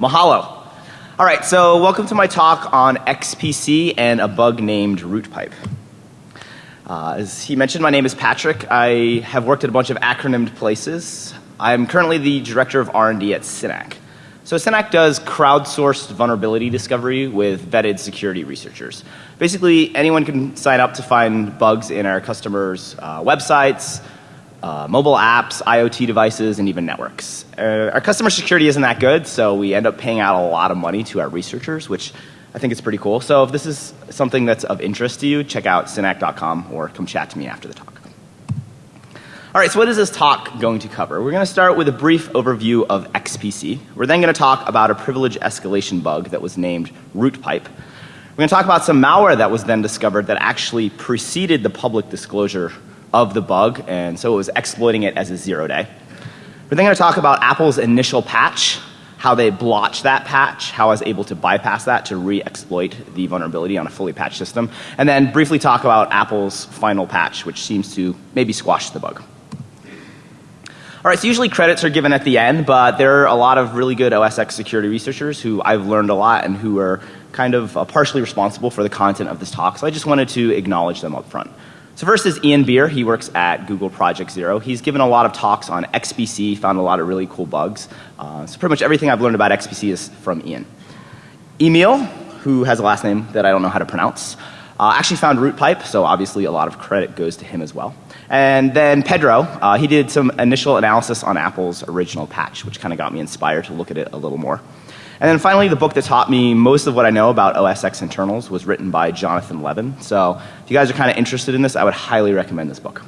Mahalo. All right, so welcome to my talk on XPC and a bug named RootPipe. Uh, as he mentioned, my name is Patrick. I have worked at a bunch of acronymed places. I'm currently the director of R&D at Synack. So Synack does crowdsourced vulnerability discovery with vetted security researchers. Basically, anyone can sign up to find bugs in our customers' uh, websites, uh, mobile apps, IoT devices, and even networks. Uh, our customer security isn't that good, so we end up paying out a lot of money to our researchers, which I think is pretty cool. So if this is something that's of interest to you, check out synack.com or come chat to me after the talk. All right, so what is this talk going to cover? We're going to start with a brief overview of XPC. We're then going to talk about a privilege escalation bug that was named RootPipe. We're going to talk about some malware that was then discovered that actually preceded the public disclosure of the bug, and so it was exploiting it as a zero day. We're then going to talk about Apple's initial patch, how they blotched that patch, how I was able to bypass that to re-exploit the vulnerability on a fully patched system, and then briefly talk about Apple's final patch, which seems to maybe squash the bug. All right, so usually credits are given at the end, but there are a lot of really good OSX security researchers who I've learned a lot and who are kind of uh, partially responsible for the content of this talk. So I just wanted to acknowledge them up front. So first is Ian Beer. He works at Google Project Zero. He's given a lot of talks on XPC, found a lot of really cool bugs. Uh, so pretty much everything I've learned about XPC is from Ian. Emil, who has a last name that I don't know how to pronounce, uh, actually found RootPipe, so obviously a lot of credit goes to him as well. And then Pedro, uh, he did some initial analysis on Apple's original patch, which kind of got me inspired to look at it a little more. And then finally, the book that taught me most of what I know about OSX internals was written by Jonathan Levin. So if you guys are kind of interested in this, I would highly recommend this book.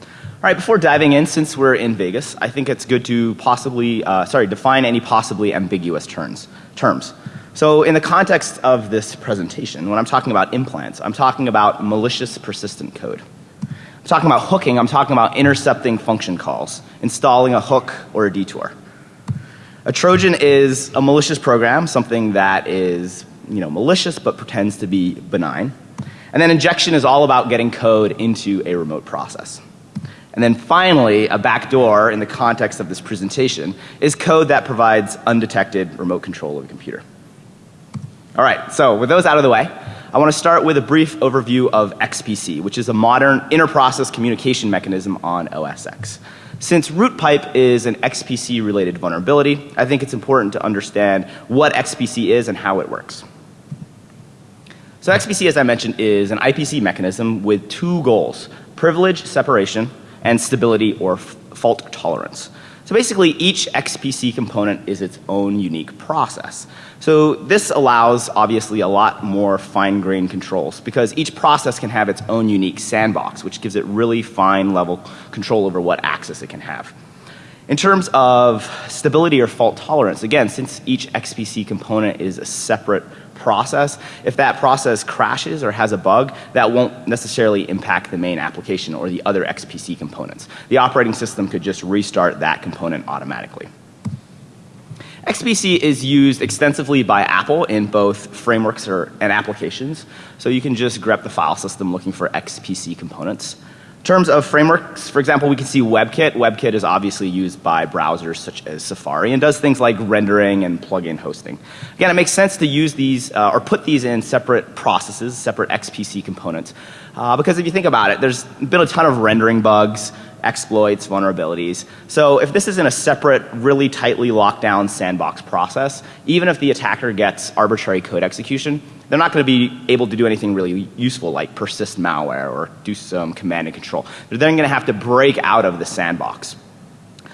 All right, before diving in, since we're in Vegas, I think it's good to possibly, uh, sorry, define any possibly ambiguous terms. terms. So in the context of this presentation, when I'm talking about implants, I'm talking about malicious persistent code. I'm talking about hooking, I'm talking about intercepting function calls, installing a hook or a detour. A Trojan is a malicious program, something that is, you know, malicious but pretends to be benign. And then injection is all about getting code into a remote process. And then finally, a backdoor in the context of this presentation is code that provides undetected remote control of a computer. All right, so with those out of the way, I want to start with a brief overview of XPC, which is a modern inter-process communication mechanism on OS X. Since RootPipe is an XPC related vulnerability, I think it's important to understand what XPC is and how it works. So XPC, as I mentioned, is an IPC mechanism with two goals, privilege separation and stability or fault tolerance. So basically each XPC component is its own unique process. So this allows obviously a lot more fine grained controls because each process can have its own unique sandbox which gives it really fine level control over what access it can have. In terms of stability or fault tolerance, again, since each XPC component is a separate process, if that process crashes or has a bug, that won't necessarily impact the main application or the other XPC components. The operating system could just restart that component automatically. XPC is used extensively by Apple in both frameworks or, and applications. So you can just grep the file system looking for XPC components terms of frameworks, for example, we can see WebKit. WebKit is obviously used by browsers such as Safari and does things like rendering and plugin hosting. Again, it makes sense to use these uh, or put these in separate processes, separate XPC components. Uh, because if you think about it, there's been a ton of rendering bugs, exploits, vulnerabilities. So if this is in a separate, really tightly locked down sandbox process, even if the attacker gets arbitrary code execution, they're not going to be able to do anything really useful like persist malware or do some command and control. They're then going to have to break out of the sandbox.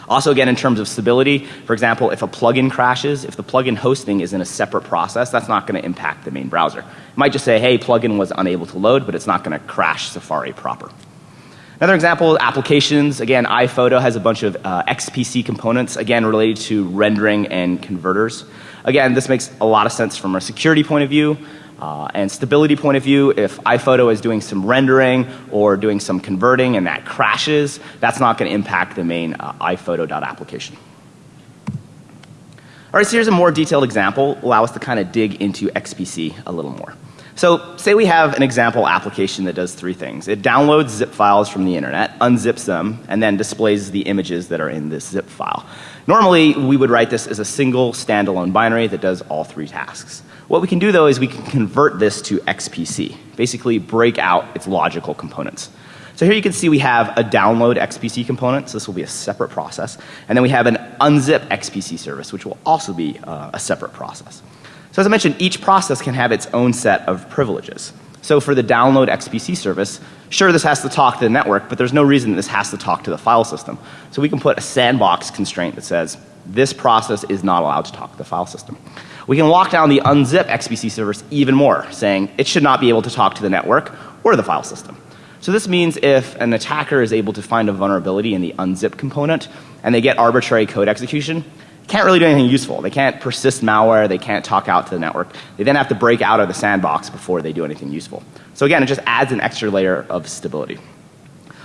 Also again in terms of stability, for example, if a plugin crashes, if the plugin hosting is in a separate process, that's not going to impact the main browser. It might just say, hey, plugin was unable to load, but it's not going to crash Safari proper. Another example, applications. Again, iPhoto has a bunch of uh, XPC components, again related to rendering and converters. Again, this makes a lot of sense from a security point of view. Uh, and stability point of view, if iPhoto is doing some rendering or doing some converting and that crashes, that's not going to impact the main uh, iPhoto.application. All right, so here's a more detailed example, allow us to kind of dig into XPC a little more. So say we have an example application that does three things. It downloads zip files from the internet, unzips them, and then displays the images that are in this zip file. Normally, we would write this as a single standalone binary that does all three tasks. What we can do though is we can convert this to XPC, basically break out its logical components. So here you can see we have a download XPC component, so this will be a separate process. And then we have an unzip XPC service, which will also be uh, a separate process. So as I mentioned, each process can have its own set of privileges. So for the download XPC service, sure this has to talk to the network, but there's no reason this has to talk to the file system. So we can put a sandbox constraint that says this process is not allowed to talk to the file system. We can lock down the unzip XPC service even more, saying it should not be able to talk to the network or the file system. So this means if an attacker is able to find a vulnerability in the unzip component and they get arbitrary code execution, can't really do anything useful. They can't persist malware, they can't talk out to the network. They then have to break out of the sandbox before they do anything useful. So again, it just adds an extra layer of stability.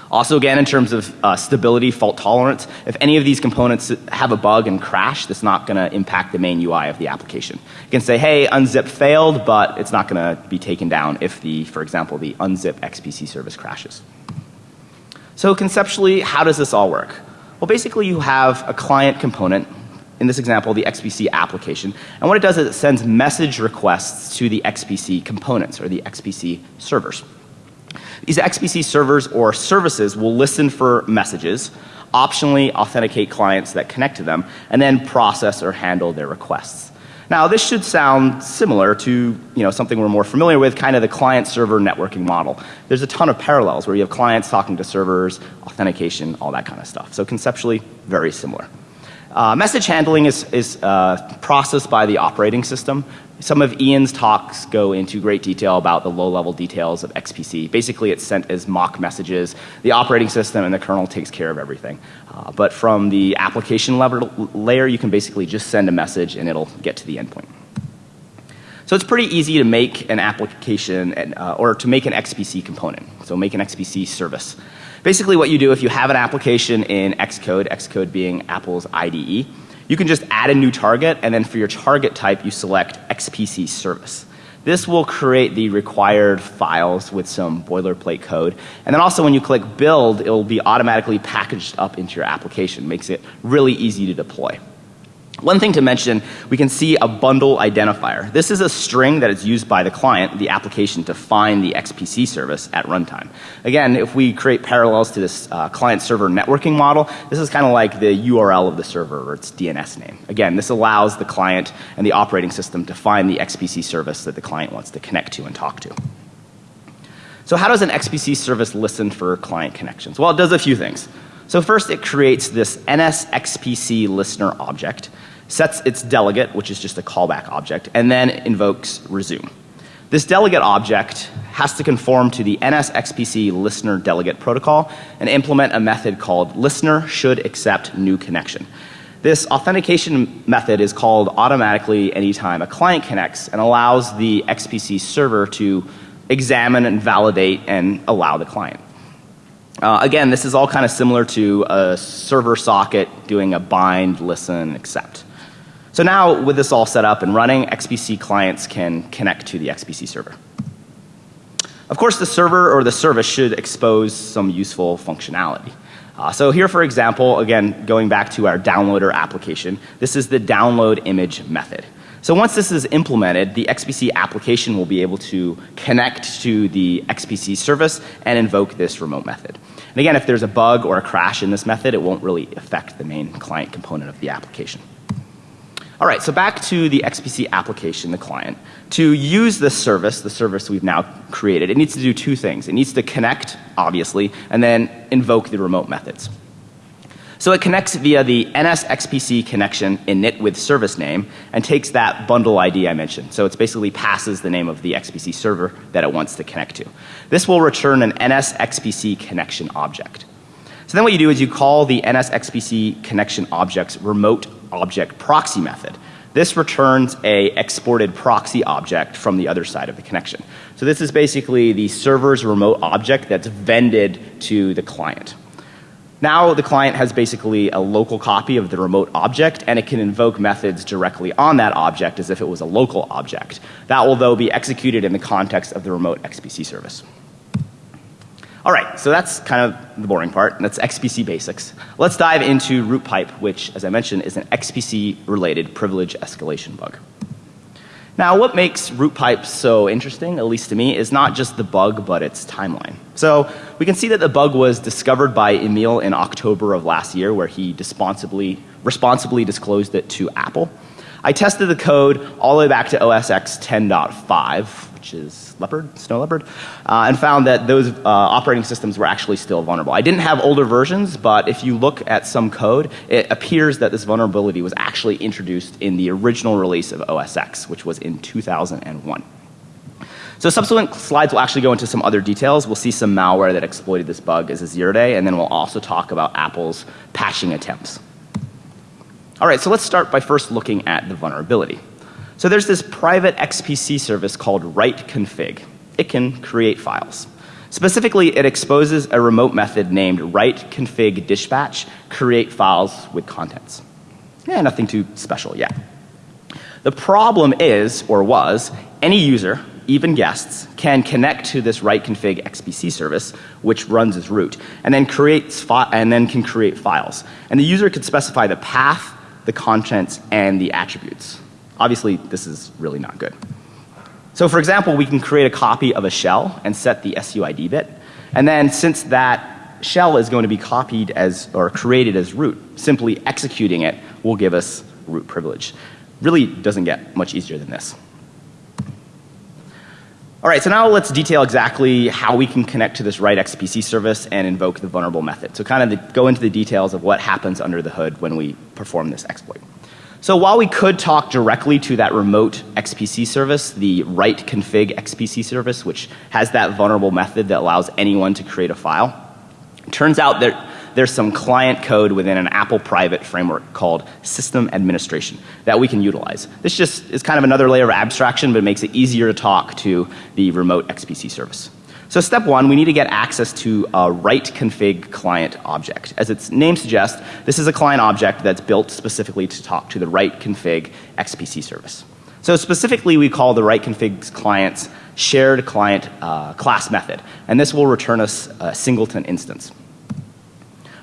Also again in terms of uh, stability, fault tolerance, if any of these components have a bug and crash, that's not going to impact the main UI of the application. You can say, hey, unzip failed, but it's not going to be taken down if the, for example, the unzip XPC service crashes. So conceptually, how does this all work? Well, basically you have a client component in this example, the XPC application. And what it does is it sends message requests to the XPC components or the XPC servers. These XPC servers or services will listen for messages, optionally authenticate clients that connect to them, and then process or handle their requests. Now this should sound similar to you know, something we're more familiar with, kind of the client server networking model. There's a ton of parallels where you have clients talking to servers, authentication, all that kind of stuff. So conceptually, very similar. Uh, message handling is, is uh, processed by the operating system. Some of Ian's talks go into great detail about the low level details of XPC. Basically it's sent as mock messages. The operating system and the kernel takes care of everything. Uh, but from the application layer you can basically just send a message and it'll get to the endpoint. So it's pretty easy to make an application and, uh, or to make an XPC component. So make an XPC service. Basically what you do if you have an application in Xcode, Xcode being Apple's IDE, you can just add a new target and then for your target type you select XPC service. This will create the required files with some boilerplate code. And then also when you click build, it will be automatically packaged up into your application. Makes it really easy to deploy. One thing to mention, we can see a bundle identifier. This is a string that is used by the client, the application, to find the XPC service at runtime. Again, if we create parallels to this uh, client server networking model, this is kind of like the URL of the server or its DNS name. Again, this allows the client and the operating system to find the XPC service that the client wants to connect to and talk to. So how does an XPC service listen for client connections? Well, it does a few things. So first it creates this NSXPC listener object sets its delegate, which is just a callback object, and then invokes resume. This delegate object has to conform to the NSXPC listener delegate protocol and implement a method called listener should accept new connection. This authentication method is called automatically anytime a client connects and allows the XPC server to examine and validate and allow the client. Uh, again, this is all kind of similar to a server socket doing a bind, listen, accept. So now with this all set up and running, XPC clients can connect to the XPC server. Of course, the server or the service should expose some useful functionality. Uh, so here for example, again going back to our downloader application, this is the download image method. So once this is implemented, the XPC application will be able to connect to the XPC service and invoke this remote method. And again, if there's a bug or a crash in this method, it won't really affect the main client component of the application. All right, so back to the XPC application, the client. To use this service, the service we've now created, it needs to do two things. It needs to connect, obviously, and then invoke the remote methods. So it connects via the NSXPC connection init with service name and takes that bundle ID I mentioned. So it basically passes the name of the XPC server that it wants to connect to. This will return an NSXPC connection object. So then what you do is you call the NSXPC connection object's remote object proxy method. This returns a exported proxy object from the other side of the connection. So this is basically the server's remote object that's vended to the client. Now the client has basically a local copy of the remote object and it can invoke methods directly on that object as if it was a local object. That will though be executed in the context of the remote XPC service. All right, so that's kind of the boring part. That's XPC basics. Let's dive into root pipe, which as I mentioned is an XPC related privilege escalation bug. Now, what makes root pipes so interesting, at least to me, is not just the bug, but its timeline. So we can see that the bug was discovered by Emil in October of last year, where he responsibly, responsibly disclosed it to Apple. I tested the code all the way back to OS X 10.5, which is Leopard, Snow Leopard, uh, and found that those uh, operating systems were actually still vulnerable. I didn't have older versions, but if you look at some code, it appears that this vulnerability was actually introduced in the original release of OS X, which was in 2001. So subsequent slides will actually go into some other details. We'll see some malware that exploited this bug as a zero day, and then we'll also talk about Apple's patching attempts. All right, so let's start by first looking at the vulnerability. So there's this private XPC service called write config. It can create files. Specifically, it exposes a remote method named write config dispatch create files with contents. Yeah, nothing too special yet. The problem is, or was, any user, even guests, can connect to this write config XPC service, which runs as root, and then creates and then can create files. And the user can specify the path, the contents, and the attributes. Obviously, this is really not good. So for example, we can create a copy of a shell and set the SUID bit. And then since that shell is going to be copied as or created as root, simply executing it will give us root privilege. Really doesn't get much easier than this. All right, so now let's detail exactly how we can connect to this write XPC service and invoke the vulnerable method. So kind of the, go into the details of what happens under the hood when we perform this exploit. So while we could talk directly to that remote XPC service, the write config XPC service, which has that vulnerable method that allows anyone to create a file, turns out that there's some client code within an Apple private framework called system administration that we can utilize. This just is kind of another layer of abstraction, but it makes it easier to talk to the remote XPC service. So step one, we need to get access to a write config client object. As its name suggests, this is a client object that's built specifically to talk to the write config XPC service. So specifically we call the write config client's shared client uh, class method. And this will return us a singleton instance.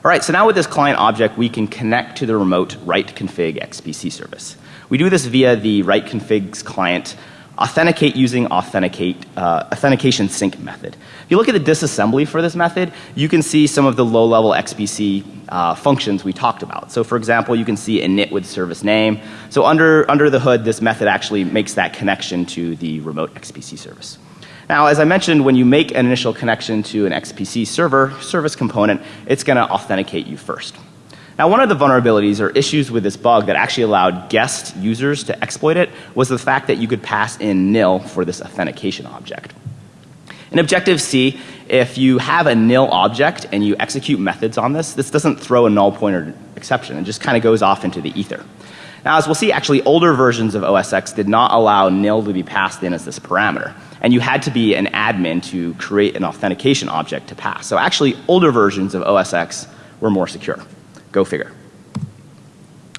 All right, so now with this client object, we can connect to the remote write config XPC service. We do this via the write config's client authenticate using authenticate, uh, authentication sync method. If you look at the disassembly for this method, you can see some of the low level XPC uh, functions we talked about. So for example, you can see init with service name. So under, under the hood, this method actually makes that connection to the remote XPC service. Now, as I mentioned, when you make an initial connection to an XPC server service component, it's going to authenticate you first. Now one of the vulnerabilities or issues with this bug that actually allowed guest users to exploit it was the fact that you could pass in nil for this authentication object. In Objective C, if you have a nil object and you execute methods on this, this doesn't throw a null pointer exception. It just kind of goes off into the ether. Now as we'll see, actually older versions of OS X did not allow nil to be passed in as this parameter. And you had to be an admin to create an authentication object to pass. So actually older versions of OS X were more secure. Go figure.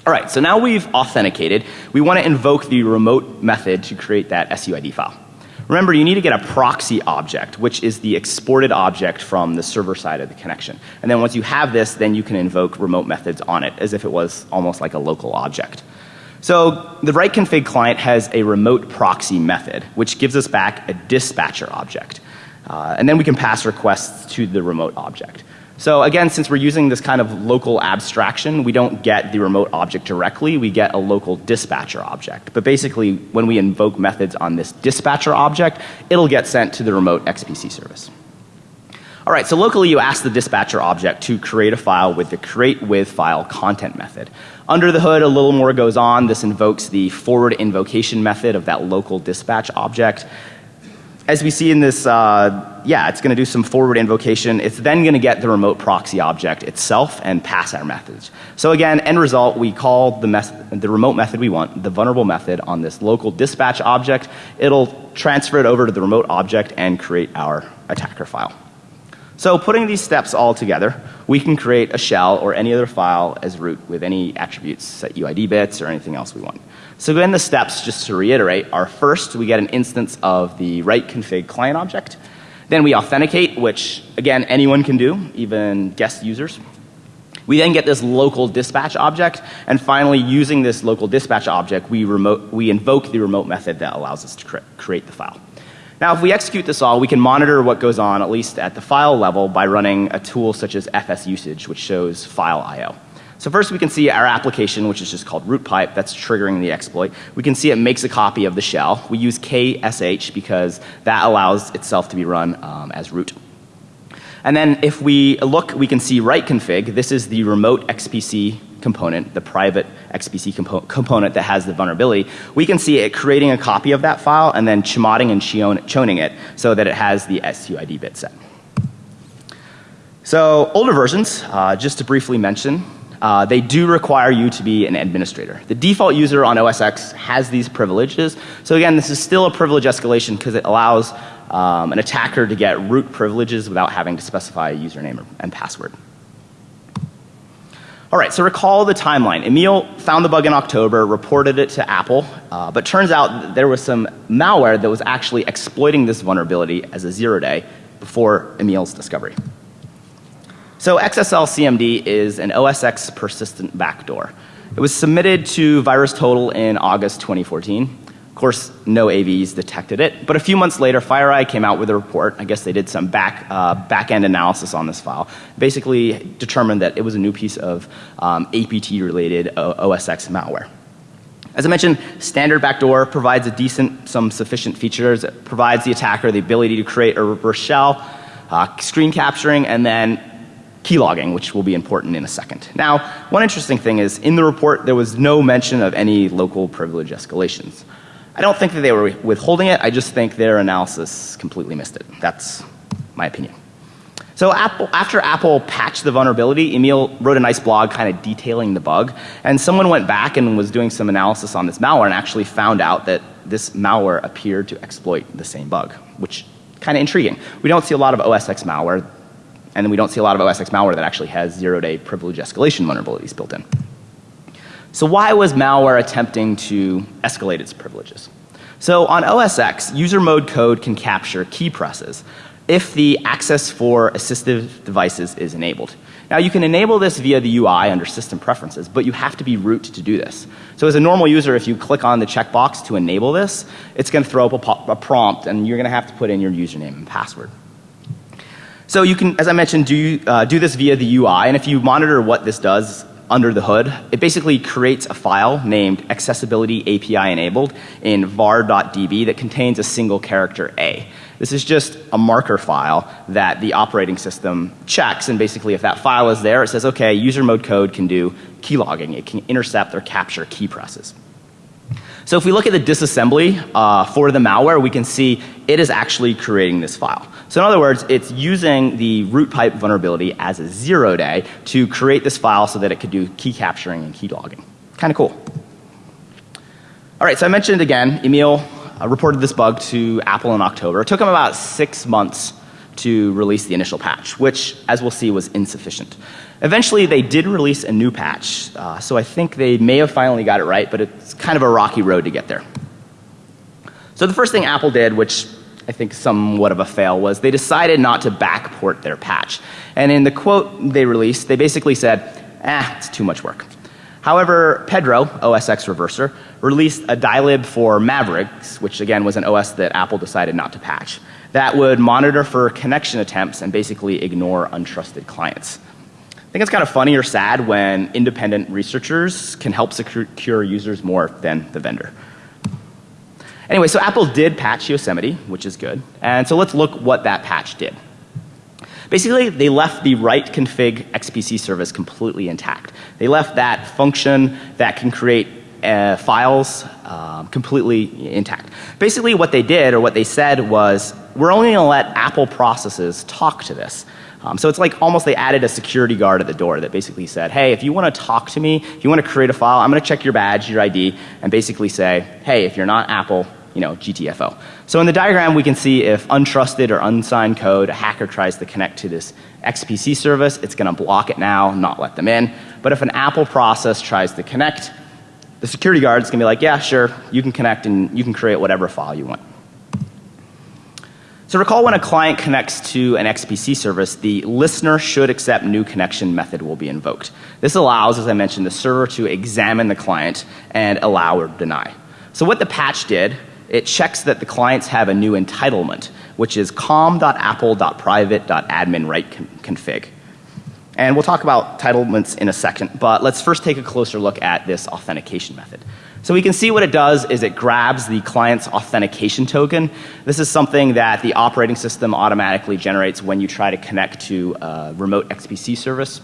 All right, so now we've authenticated. We want to invoke the remote method to create that SUID file. Remember, you need to get a proxy object, which is the exported object from the server side of the connection. And then once you have this, then you can invoke remote methods on it as if it was almost like a local object. So the write config client has a remote proxy method, which gives us back a dispatcher object. Uh, and then we can pass requests to the remote object. So again, since we're using this kind of local abstraction, we don't get the remote object directly, we get a local dispatcher object. But basically, when we invoke methods on this dispatcher object, it'll get sent to the remote XPC service. All right, so locally you ask the dispatcher object to create a file with the create with file content method. Under the hood, a little more goes on. This invokes the forward invocation method of that local dispatch object as we see in this, uh, yeah, it's going to do some forward invocation. It's then going to get the remote proxy object itself and pass our message. So again, end result, we call the, the remote method we want, the vulnerable method on this local dispatch object. It'll transfer it over to the remote object and create our attacker file. So putting these steps all together, we can create a shell or any other file as root with any attributes, set UID bits or anything else we want. So again, the steps, just to reiterate, are first we get an instance of the write config client object. Then we authenticate, which again, anyone can do, even guest users. We then get this local dispatch object, and finally, using this local dispatch object, we, remote, we invoke the remote method that allows us to cre create the file. Now, if we execute this all, we can monitor what goes on, at least at the file level, by running a tool such as FS usage which shows file I.O. So first we can see our application, which is just called root pipe, that's triggering the exploit. We can see it makes a copy of the shell. We use ksh because that allows itself to be run um, as root. And then if we look, we can see write config. This is the remote XPC component, the private XPC compo component that has the vulnerability. We can see it creating a copy of that file and then chmodding and choning it so that it has the SUID bit set. So older versions, uh, just to briefly mention, uh, they do require you to be an administrator. The default user on OS X has these privileges. So again, this is still a privilege escalation because it allows um, an attacker to get root privileges without having to specify a username and password. All right, so recall the timeline. Emil found the bug in October, reported it to Apple, uh, but turns out there was some malware that was actually exploiting this vulnerability as a zero day before Emil's discovery. So XSL CMD is an OS X persistent backdoor. It was submitted to VirusTotal in August 2014. Of course, no AVs detected it, but a few months later, FireEye came out with a report. I guess they did some back uh, back end analysis on this file. Basically, determined that it was a new piece of um, APT related OS X malware. As I mentioned, standard backdoor provides a decent, some sufficient features. It provides the attacker the ability to create a reverse shell, uh, screen capturing, and then keylogging, which will be important in a second. Now, one interesting thing is in the report there was no mention of any local privilege escalations. I don't think that they were withholding it, I just think their analysis completely missed it. That's my opinion. So Apple, after Apple patched the vulnerability, Emil wrote a nice blog kind of detailing the bug. And someone went back and was doing some analysis on this malware and actually found out that this malware appeared to exploit the same bug, which kind of intriguing. We don't see a lot of OS X malware and we don't see a lot of OS X malware that actually has zero day privilege escalation vulnerabilities built in. So why was malware attempting to escalate its privileges? So on OS X, user mode code can capture key presses if the access for assistive devices is enabled. Now you can enable this via the UI under system preferences, but you have to be root to do this. So as a normal user, if you click on the checkbox to enable this, it's going to throw up a, a prompt and you're going to have to put in your username and password. So you can, as I mentioned, do, uh, do this via the UI and if you monitor what this does under the hood, it basically creates a file named accessibility API enabled in var.db that contains a single character A. This is just a marker file that the operating system checks and basically if that file is there it says okay user mode code can do keylogging, it can intercept or capture key presses. So if we look at the disassembly uh, for the malware, we can see it is actually creating this file. So in other words, it's using the root pipe vulnerability as a zero day to create this file so that it could do key capturing and key logging. Kind of cool. All right, so I mentioned again, Emil uh, reported this bug to Apple in October. It took him about six months to release the initial patch, which as we'll see was insufficient. Eventually they did release a new patch, uh, so I think they may have finally got it right, but it's kind of a rocky road to get there. So the first thing Apple did, which I think somewhat of a fail, was they decided not to backport their patch. And in the quote they released, they basically said, ah, it's too much work. However, Pedro, OSX Reverser, released a dylib for Mavericks, which again was an OS that Apple decided not to patch, that would monitor for connection attempts and basically ignore untrusted clients. Think it's kind of funny or sad when independent researchers can help secure users more than the vendor. Anyway, so Apple did patch Yosemite, which is good. And so let's look what that patch did. Basically, they left the write config XPC service completely intact. They left that function that can create uh, files um, completely intact. Basically what they did or what they said was we're only going to let Apple processes talk to this. Um, so it's like almost they added a security guard at the door that basically said, hey, if you want to talk to me, if you want to create a file, I'm going to check your badge, your ID, and basically say, hey, if you're not Apple, you know, GTFO. So in the diagram, we can see if untrusted or unsigned code, a hacker tries to connect to this XPC service, it's going to block it now, not let them in. But if an Apple process tries to connect, the security guard is going to be like, yeah, sure, you can connect and you can create whatever file you want. So recall when a client connects to an XPC service, the listener should accept new connection method will be invoked. This allows, as I mentioned, the server to examine the client and allow or deny. So what the patch did, it checks that the clients have a new entitlement, which is com.apple.private.admin config. And we'll talk about entitlements in a second, but let's first take a closer look at this authentication method. So we can see what it does is it grabs the client's authentication token. This is something that the operating system automatically generates when you try to connect to a remote XPC service.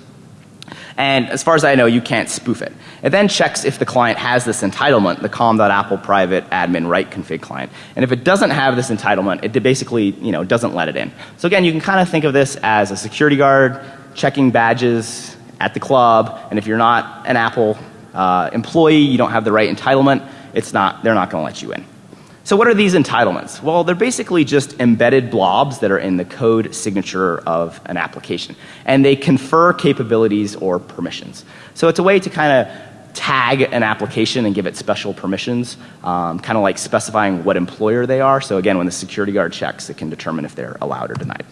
And as far as I know, you can't spoof it. It then checks if the client has this entitlement, the com.apple private admin right config client. And if it doesn't have this entitlement, it basically, you know, doesn't let it in. So again, you can kind of think of this as a security guard checking badges at the club, and if you're not an Apple uh, employee, you don't have the right entitlement, it's not, they're not going to let you in. So what are these entitlements? Well, they're basically just embedded blobs that are in the code signature of an application. And they confer capabilities or permissions. So it's a way to kind of tag an application and give it special permissions, um, kind of like specifying what employer they are. So again, when the security guard checks, it can determine if they're allowed or denied.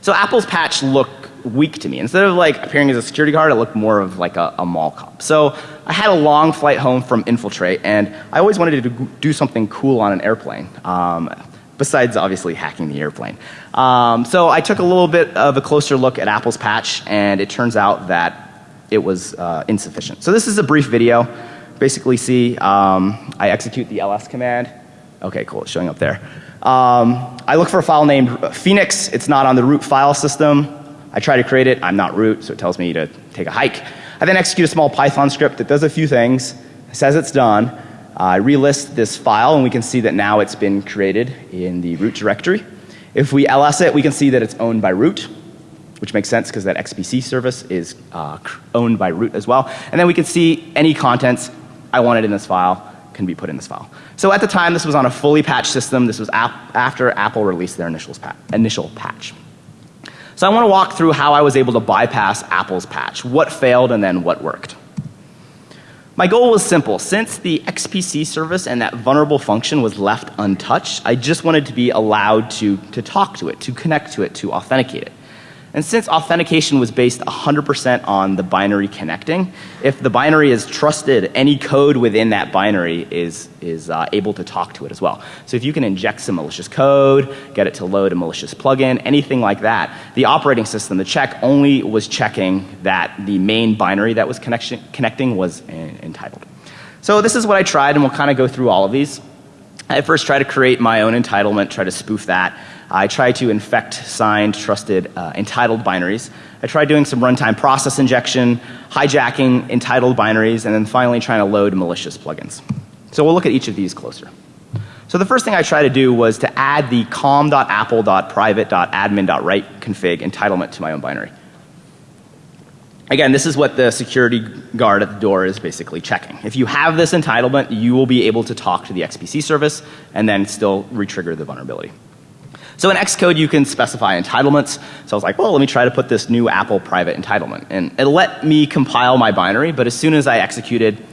So Apple's patch look weak to me. Instead of like appearing as a security guard, it looked more of like a, a, mall cop. So I had a long flight home from Infiltrate, and I always wanted to do something cool on an airplane. Um, besides obviously hacking the airplane. Um, so I took a little bit of a closer look at Apple's patch, and it turns out that it was uh, insufficient. So this is a brief video. Basically, see um, I execute the ls command. Okay, cool. It's showing up there. Um, I look for a file named Phoenix. It's not on the root file system. I try to create it. I'm not root, so it tells me to take a hike. I then execute a small Python script that does a few things, says it's done. Uh, I relist this file and we can see that now it's been created in the root directory. If we ls it, we can see that it's owned by root, which makes sense because that XPC service is uh, owned by root as well. And then we can see any contents I wanted in this file can be put in this file. So at the time, this was on a fully patched system. This was ap after Apple released their pa initial patch. So I want to walk through how I was able to bypass Apple's patch, what failed and then what worked. My goal was simple. Since the XPC service and that vulnerable function was left untouched, I just wanted to be allowed to, to talk to it, to connect to it, to authenticate it. And since authentication was based 100% on the binary connecting, if the binary is trusted, any code within that binary is, is uh, able to talk to it as well. So if you can inject some malicious code, get it to load a malicious plugin, anything like that, the operating system, the check only was checking that the main binary that was connection, connecting was entitled. So this is what I tried and we'll kind of go through all of these. I first tried to create my own entitlement, try to spoof that. I tried to infect signed, trusted, uh, entitled binaries. I tried doing some runtime process injection, hijacking entitled binaries, and then finally trying to load malicious plugins. So we'll look at each of these closer. So the first thing I tried to do was to add the com.apple.private.admin.write config entitlement to my own binary. Again, this is what the security guard at the door is basically checking. If you have this entitlement, you will be able to talk to the XPC service and then still retrigger the vulnerability. So in Xcode you can specify entitlements. So I was like, well, let me try to put this new Apple private entitlement. And it let me compile my binary, but as soon as I executed,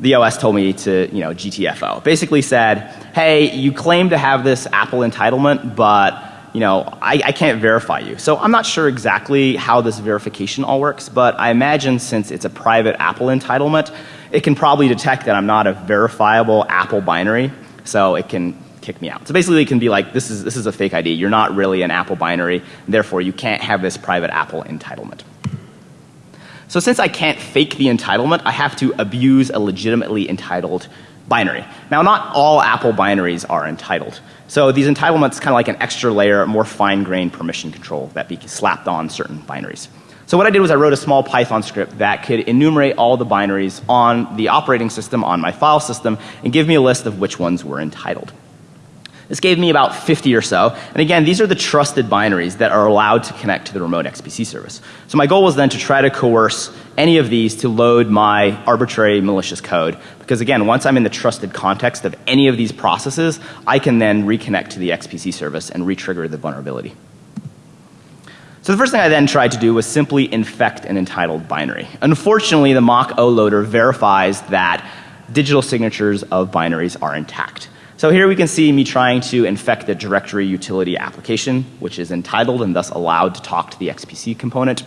the OS told me to, you know, GTFO. Basically said, hey, you claim to have this Apple entitlement, but you know, I, I, can't verify you. So I'm not sure exactly how this verification all works, but I imagine since it's a private Apple entitlement, it can probably detect that I'm not a verifiable Apple binary, so it can kick me out. So basically it can be like, this is, this is a fake ID. You're not really an Apple binary. Therefore you can't have this private Apple entitlement. So since I can't fake the entitlement, I have to abuse a legitimately entitled binary. Now not all Apple binaries are entitled. So these entitlements kind of like an extra layer, more fine grained permission control that be slapped on certain binaries. So what I did was I wrote a small Python script that could enumerate all the binaries on the operating system, on my file system, and give me a list of which ones were entitled. This gave me about 50 or so. And again, these are the trusted binaries that are allowed to connect to the remote XPC service. So my goal was then to try to coerce any of these to load my arbitrary malicious code. Because again, once I'm in the trusted context of any of these processes, I can then reconnect to the XPC service and retrigger the vulnerability. So the first thing I then tried to do was simply infect an entitled binary. Unfortunately, the mock O loader verifies that digital signatures of binaries are intact. So here we can see me trying to infect the directory utility application, which is entitled and thus allowed to talk to the XPC component.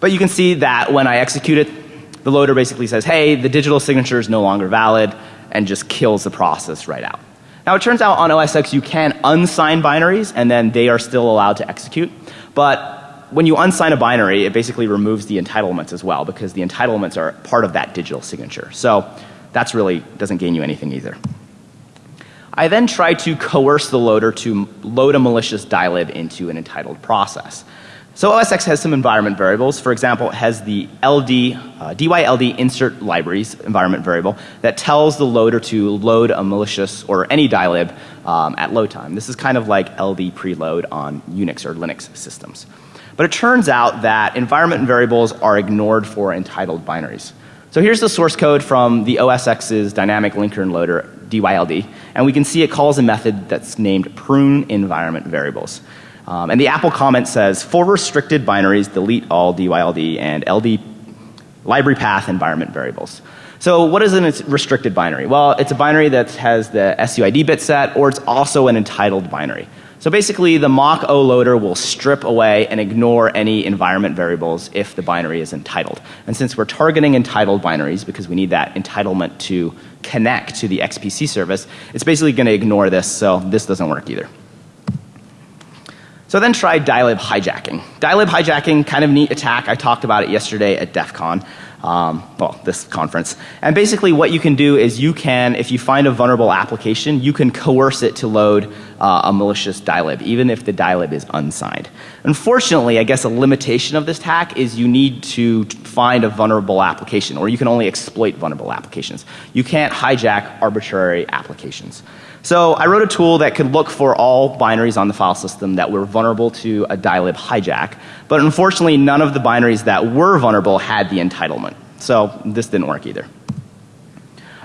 But you can see that when I execute it, the loader basically says, hey, the digital signature is no longer valid and just kills the process right out. Now it turns out on OS X you can unsign binaries and then they are still allowed to execute. But when you unsign a binary, it basically removes the entitlements as well because the entitlements are part of that digital signature. So that's really doesn't gain you anything either. I then try to coerce the loader to load a malicious dylib into an entitled process. So OS X has some environment variables. For example, it has the LD, uh, DYLD insert libraries environment variable that tells the loader to load a malicious or any dylib um, at load time. This is kind of like LD preload on Unix or Linux systems. But it turns out that environment variables are ignored for entitled binaries. So here's the source code from the OS X's dynamic linker and loader DYLD, and we can see it calls a method that's named prune environment variables. Um, and the Apple comment says, for restricted binaries, delete all DYLD and LD library path environment variables. So what is a restricted binary? Well, it's a binary that has the SUID bit set or it's also an entitled binary. So basically the mock O loader will strip away and ignore any environment variables if the binary is entitled. And since we're targeting entitled binaries because we need that entitlement to connect to the XPC service, it's basically going to ignore this so this doesn't work either. So then try dylib hijacking. Dylib hijacking, kind of neat attack. I talked about it yesterday at DEF CON um, well, this conference. And basically what you can do is you can, if you find a vulnerable application, you can coerce it to load uh, a malicious dylib, even if the dylib is unsigned. Unfortunately, I guess a limitation of this hack is you need to find a vulnerable application, or you can only exploit vulnerable applications. You can't hijack arbitrary applications. So I wrote a tool that could look for all binaries on the file system that were vulnerable to a dylib hijack. But unfortunately, none of the binaries that were vulnerable had the entitlement. So this didn't work either.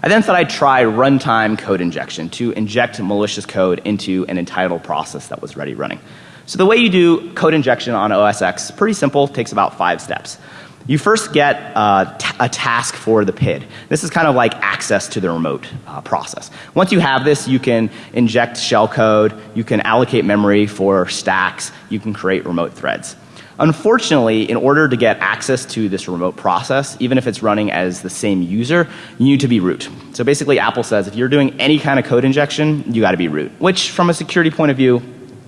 I then thought I'd try runtime code injection to inject malicious code into an entitled process that was ready running. So the way you do code injection on OS X, pretty simple, takes about five steps. You first get uh, a task for the PID. This is kind of like access to the remote uh, process. Once you have this, you can inject shellcode, you can allocate memory for stacks, you can create remote threads. Unfortunately, in order to get access to this remote process, even if it's running as the same user, you need to be root. So basically Apple says if you're doing any kind of code injection, you got to be root, which from a security point of view,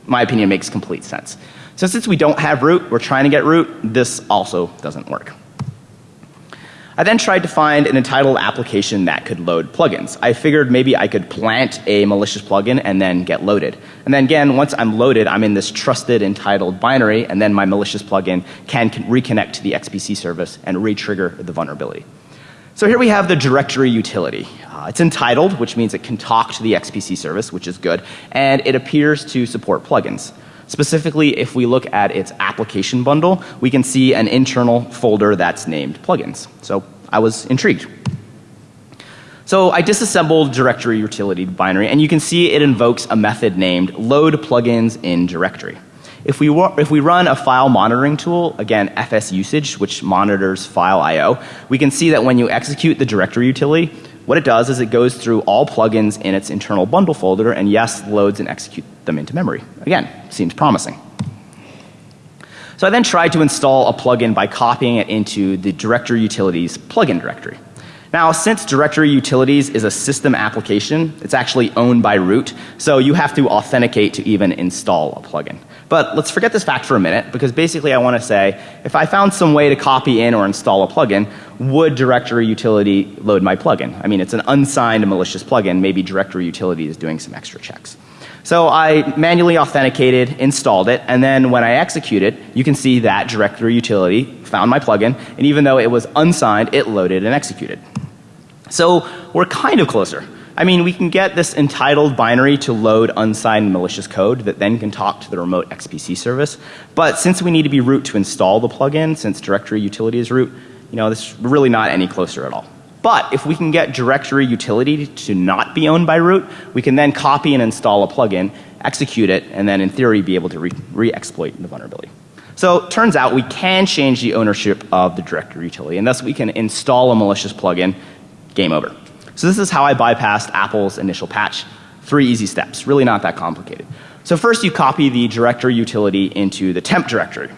my opinion makes complete sense. So since we don't have root, we're trying to get root, this also doesn't work. I then tried to find an entitled application that could load plugins. I figured maybe I could plant a malicious plugin and then get loaded. And then again, once I'm loaded, I'm in this trusted entitled binary and then my malicious plugin can reconnect to the XPC service and re-trigger the vulnerability. So here we have the directory utility. Uh, it's entitled, which means it can talk to the XPC service, which is good, and it appears to support plugins. Specifically, if we look at its application bundle, we can see an internal folder that's named plugins. So I was intrigued. So I disassembled directory utility binary and you can see it invokes a method named load plugins in directory. If we, if we run a file monitoring tool, again fs usage, which monitors file I.O., we can see that when you execute the directory utility, what it does is it goes through all plugins in its internal bundle folder and yes, loads and executes them into memory. Again, seems promising. So I then tried to install a plugin by copying it into the directory utilities plugin directory. Now since directory utilities is a system application, it's actually owned by root, so you have to authenticate to even install a plugin. But let's forget this fact for a minute because basically I want to say if I found some way to copy in or install a plugin, would directory utility load my plugin? I mean it's an unsigned malicious plugin, maybe directory utility is doing some extra checks. So I manually authenticated, installed it, and then when I execute it, you can see that directory utility found my plugin, and even though it was unsigned, it loaded and executed. So we're kind of closer. I mean, we can get this entitled binary to load unsigned malicious code that then can talk to the remote XPC service. But since we need to be root to install the plugin, since directory utility is root, you know, this is really not any closer at all. But if we can get directory utility to not be owned by root, we can then copy and install a plugin, execute it, and then in theory be able to re-exploit re the vulnerability. So turns out we can change the ownership of the directory utility and thus we can install a malicious plugin, game over. So this is how I bypassed Apple's initial patch. Three easy steps, really not that complicated. So first you copy the directory utility into the temp directory.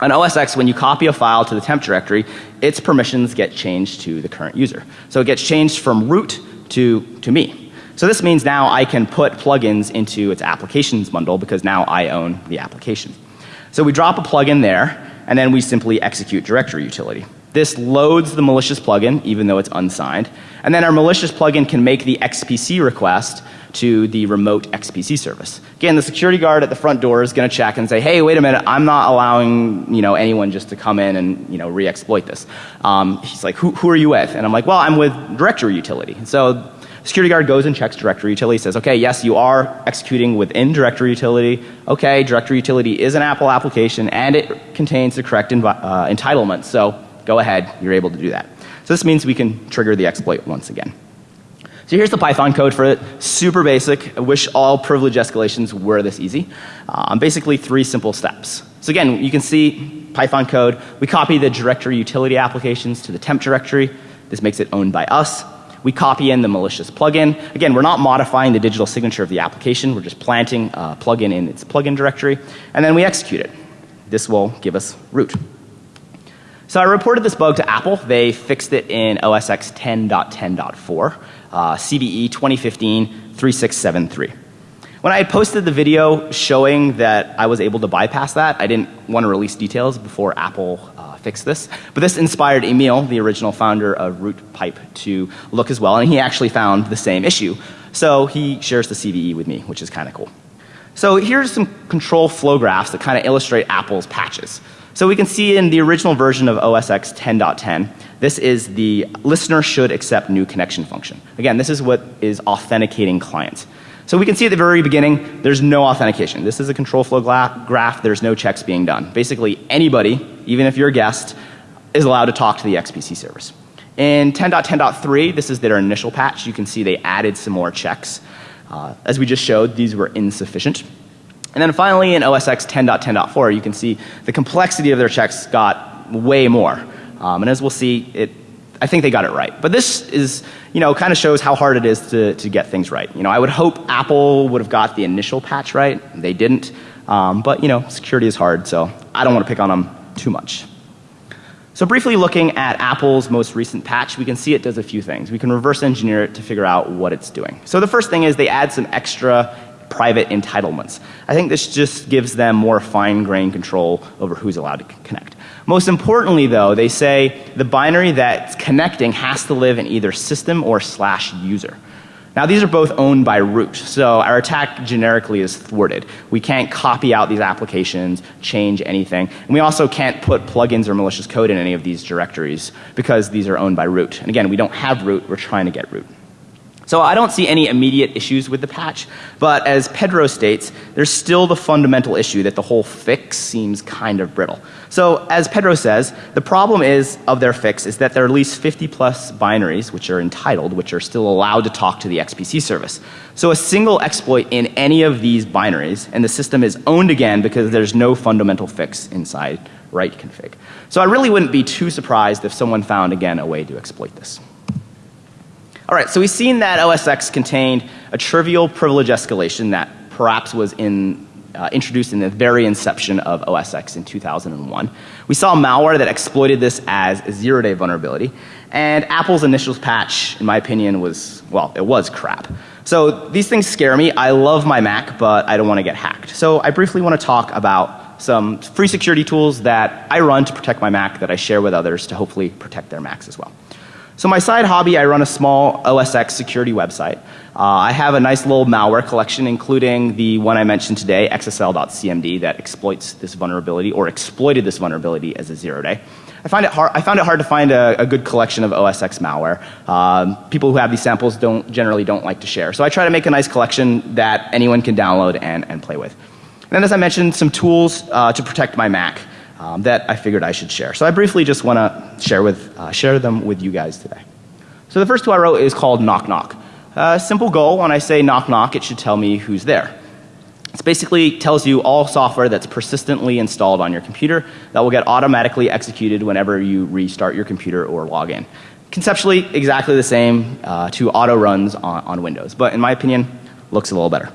On OS X, when you copy a file to the temp directory, its permissions get changed to the current user. So it gets changed from root to, to me. So this means now I can put plugins into its applications bundle because now I own the application. So we drop a plugin there and then we simply execute directory utility. This loads the malicious plugin even though it's unsigned and then our malicious plugin can make the XPC request to the remote XPC service. Again, the security guard at the front door is going to check and say, hey, wait a minute, I'm not allowing, you know, anyone just to come in and, you know, re-exploit this. Um, he's like, who, who are you with? And I'm like, well, I'm with directory utility. So security guard goes and checks directory utility, says, okay, yes, you are executing within directory utility. Okay, directory utility is an Apple application and it contains the correct uh, entitlement. So go ahead, you're able to do that. So this means we can trigger the exploit once again. So here's the Python code for it. Super basic. I wish all privilege escalations were this easy. Um, basically three simple steps. So again, you can see Python code. We copy the directory utility applications to the temp directory. This makes it owned by us. We copy in the malicious plugin. Again, we're not modifying the digital signature of the application. We're just planting a plugin in its plugin directory. And then we execute it. This will give us root. So I reported this bug to Apple. They fixed it in OS X 10.10.4, uh, CVE 2015-3673. When I had posted the video showing that I was able to bypass that, I didn't want to release details before Apple uh, fixed this. But this inspired Emil, the original founder of RootPipe, to look as well, and he actually found the same issue. So he shares the CVE with me, which is kind of cool. So here's some control flow graphs that kind of illustrate Apple's patches. So we can see in the original version of OS X 10.10, this is the listener should accept new connection function. Again, this is what is authenticating clients. So we can see at the very beginning, there's no authentication. This is a control flow graph. There's no checks being done. Basically, anybody, even if you're a guest, is allowed to talk to the XPC service. In 10.10.3, this is their initial patch. You can see they added some more checks. Uh, as we just showed, these were insufficient. And then finally in OS X 10.10.4 you can see the complexity of their checks got way more. Um, and as we'll see it I think they got it right. But this is, you know, kind of shows how hard it is to, to get things right. You know, I would hope Apple would have got the initial patch right. They didn't. Um, but, you know, security is hard, so I don't want to pick on them too much. So briefly looking at Apple's most recent patch, we can see it does a few things. We can reverse engineer it to figure out what it's doing. So the first thing is they add some extra private entitlements. I think this just gives them more fine grained control over who's allowed to connect. Most importantly though, they say the binary that's connecting has to live in either system or slash user. Now these are both owned by root, so our attack generically is thwarted. We can't copy out these applications, change anything, and we also can't put plugins or malicious code in any of these directories because these are owned by root. And again, we don't have root, we're trying to get root. So I don't see any immediate issues with the patch, but as Pedro states, there's still the fundamental issue that the whole fix seems kind of brittle. So as Pedro says, the problem is of their fix is that there are at least 50 plus binaries which are entitled, which are still allowed to talk to the XPC service. So a single exploit in any of these binaries and the system is owned again because there's no fundamental fix inside write config. So I really wouldn't be too surprised if someone found again a way to exploit this. All right, so we've seen that OS X contained a trivial privilege escalation that perhaps was in, uh, introduced in the very inception of OS X in 2001. We saw malware that exploited this as a zero day vulnerability. And Apple's initial patch, in my opinion, was, well, it was crap. So these things scare me. I love my Mac, but I don't want to get hacked. So I briefly want to talk about some free security tools that I run to protect my Mac that I share with others to hopefully protect their Macs as well. So my side hobby, I run a small OSX security website. Uh, I have a nice little malware collection including the one I mentioned today, XSL.cmd that exploits this vulnerability or exploited this vulnerability as a zero day. I, find it hard, I found it hard to find a, a good collection of OSX malware. Um, people who have these samples don't, generally don't like to share. So I try to make a nice collection that anyone can download and, and play with. And then as I mentioned, some tools uh, to protect my Mac um, that I figured I should share. So I briefly just want to share, with, uh, share them with you guys today. So the first two I wrote is called Knock Knock. Uh, simple goal, when I say knock knock, it should tell me who's there. It basically tells you all software that's persistently installed on your computer that will get automatically executed whenever you restart your computer or log in. Conceptually, exactly the same uh, to auto runs on, on Windows, but in my opinion, looks a little better.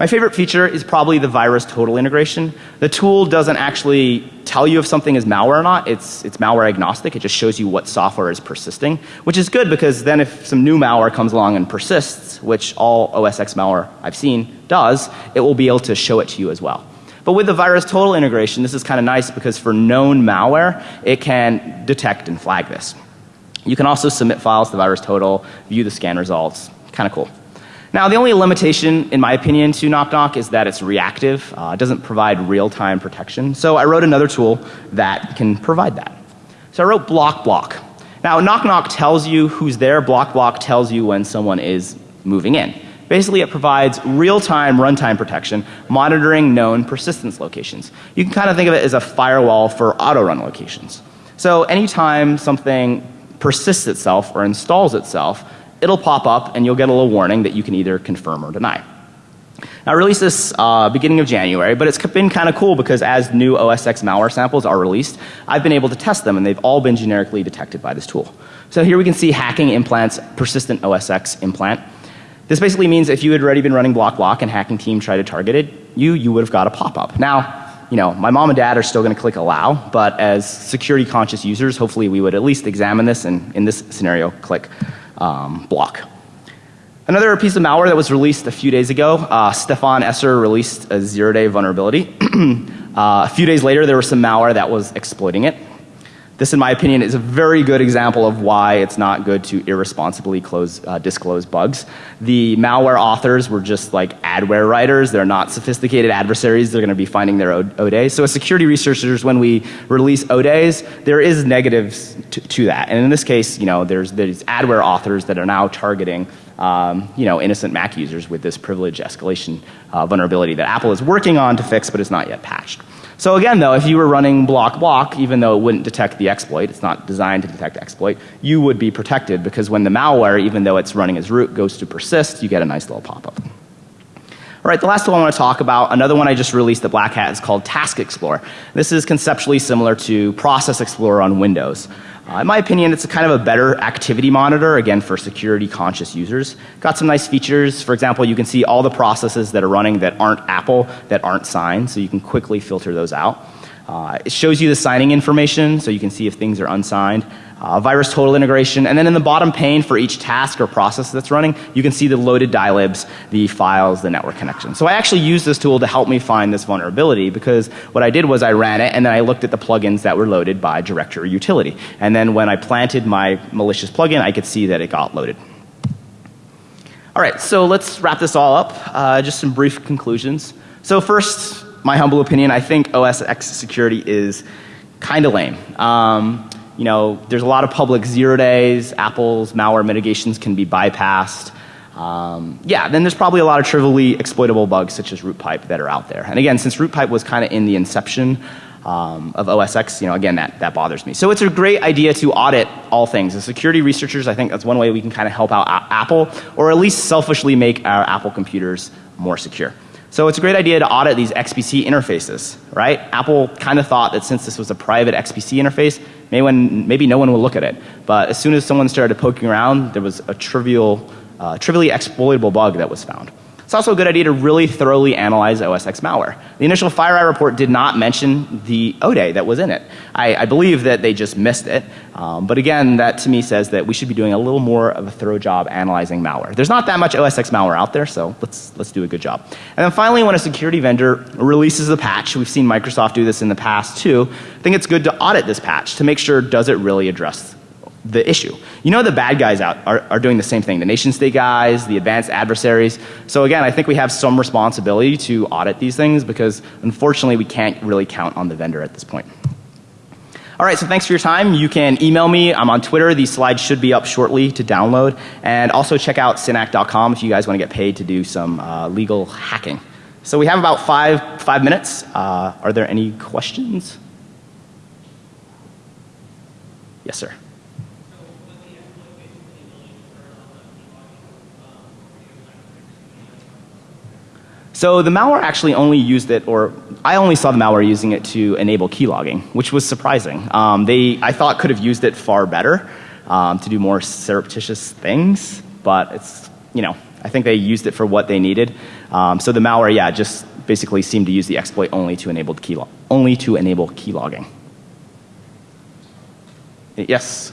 My favorite feature is probably the VirusTotal integration. The tool doesn't actually tell you if something is malware or not. It's, it's malware agnostic. It just shows you what software is persisting, which is good because then if some new malware comes along and persists, which all OSX malware I've seen does, it will be able to show it to you as well. But with the VirusTotal integration, this is kind of nice because for known malware, it can detect and flag this. You can also submit files to VirusTotal, view the scan results, kind of cool. Now, the only limitation, in my opinion, to Knock Knock is that it's reactive. Uh, it doesn't provide real time protection. So I wrote another tool that can provide that. So I wrote Block Block. Now, Knock Knock tells you who's there. Block Block tells you when someone is moving in. Basically, it provides real time runtime protection, monitoring known persistence locations. You can kind of think of it as a firewall for auto run locations. So anytime something persists itself or installs itself, it'll pop up and you'll get a little warning that you can either confirm or deny. Now, I released this uh, beginning of January, but it's been kind of cool because as new OSX malware samples are released, I've been able to test them and they've all been generically detected by this tool. So here we can see hacking implants persistent OSX implant. This basically means if you had already been running block block and hacking team tried to target it, you, you would have got a pop-up. Now, you know, my mom and dad are still going to click allow, but as security conscious users, hopefully we would at least examine this and in this scenario click um, block. Another piece of malware that was released a few days ago, uh, Stefan Esser released a zero day vulnerability. uh, a few days later, there was some malware that was exploiting it. This, in my opinion, is a very good example of why it's not good to irresponsibly close, uh, disclose bugs. The malware authors were just like adware writers. They're not sophisticated adversaries. They're going to be finding their ODays. So as security researchers, when we release ODays, there is negatives to, to that. And in this case, you know, there's, there's adware authors that are now targeting um, you know, innocent Mac users with this privilege escalation uh, vulnerability that Apple is working on to fix but is not yet patched. So again though, if you were running block block, even though it wouldn't detect the exploit, it's not designed to detect exploit, you would be protected because when the malware, even though it's running as root, goes to persist, you get a nice little pop-up. All right, the last one I want to talk about, another one I just released at Black Hat is called Task Explorer. This is conceptually similar to Process Explorer on Windows. Uh, in my opinion, it's a kind of a better activity monitor, again, for security conscious users. Got some nice features. For example, you can see all the processes that are running that aren't Apple, that aren't signed, so you can quickly filter those out. Uh, it shows you the signing information, so you can see if things are unsigned uh, VirusTotal integration, and then in the bottom pane for each task or process that's running, you can see the loaded dilibs, the files, the network connection. So I actually used this tool to help me find this vulnerability because what I did was I ran it and then I looked at the plugins that were loaded by directory utility. And then when I planted my malicious plugin, I could see that it got loaded. All right, so let's wrap this all up. Uh, just some brief conclusions. So first, my humble opinion, I think OSX security is kind of lame. Um, you know, there's a lot of public zero days, Apple's malware mitigations can be bypassed. Um, yeah, then there's probably a lot of trivially exploitable bugs such as RootPipe that are out there. And again, since RootPipe was kind of in the inception um, of OSX, you know, again, that, that bothers me. So it's a great idea to audit all things. As security researchers, I think that's one way we can kind of help out Apple, or at least selfishly make our Apple computers more secure. So it's a great idea to audit these XPC interfaces, right? Apple kind of thought that since this was a private XPC interface, maybe, when, maybe no one would look at it. But as soon as someone started poking around, there was a trivial, uh, trivially exploitable bug that was found. It's also a good idea to really thoroughly analyze OSX malware. The initial FireEye report did not mention the ODay that was in it. I, I believe that they just missed it. Um, but again, that to me says that we should be doing a little more of a thorough job analyzing malware. There's not that much OSX malware out there, so let's, let's do a good job. And then finally, when a security vendor releases a patch, we've seen Microsoft do this in the past too, I think it's good to audit this patch to make sure does it really address the issue. You know the bad guys out are, are doing the same thing. The nation state guys, the advanced adversaries. So again, I think we have some responsibility to audit these things because unfortunately we can't really count on the vendor at this point. All right, so thanks for your time. You can email me. I'm on Twitter. These slides should be up shortly to download. And also check out synack.com if you guys want to get paid to do some uh, legal hacking. So we have about five, five minutes. Uh, are there any questions? Yes, sir. So the malware actually only used it, or I only saw the malware using it to enable keylogging, which was surprising. Um, they, I thought, could have used it far better um, to do more surreptitious things, but it's, you know, I think they used it for what they needed. Um, so the malware, yeah, just basically seemed to use the exploit only to enable key only to enable keylogging. Yes.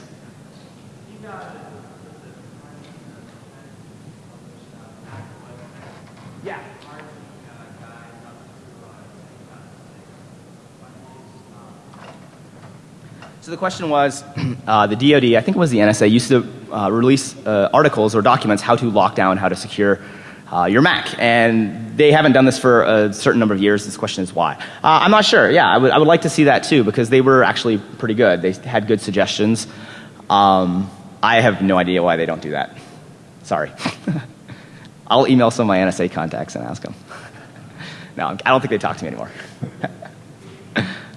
So the question was, uh, the DoD, I think it was the NSA, used to uh, release uh, articles or documents how to lock down, how to secure uh, your Mac, and they haven't done this for a certain number of years. This question is why. Uh, I'm not sure. Yeah, I would, I would like to see that too because they were actually pretty good. They had good suggestions. Um, I have no idea why they don't do that. Sorry. I'll email some of my NSA contacts and ask them. no, I don't think they talk to me anymore.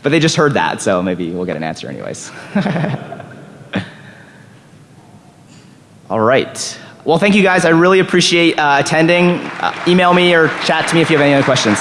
But they just heard that, so maybe we'll get an answer anyways. All right. Well, thank you guys. I really appreciate uh, attending. Uh, email me or chat to me if you have any other questions.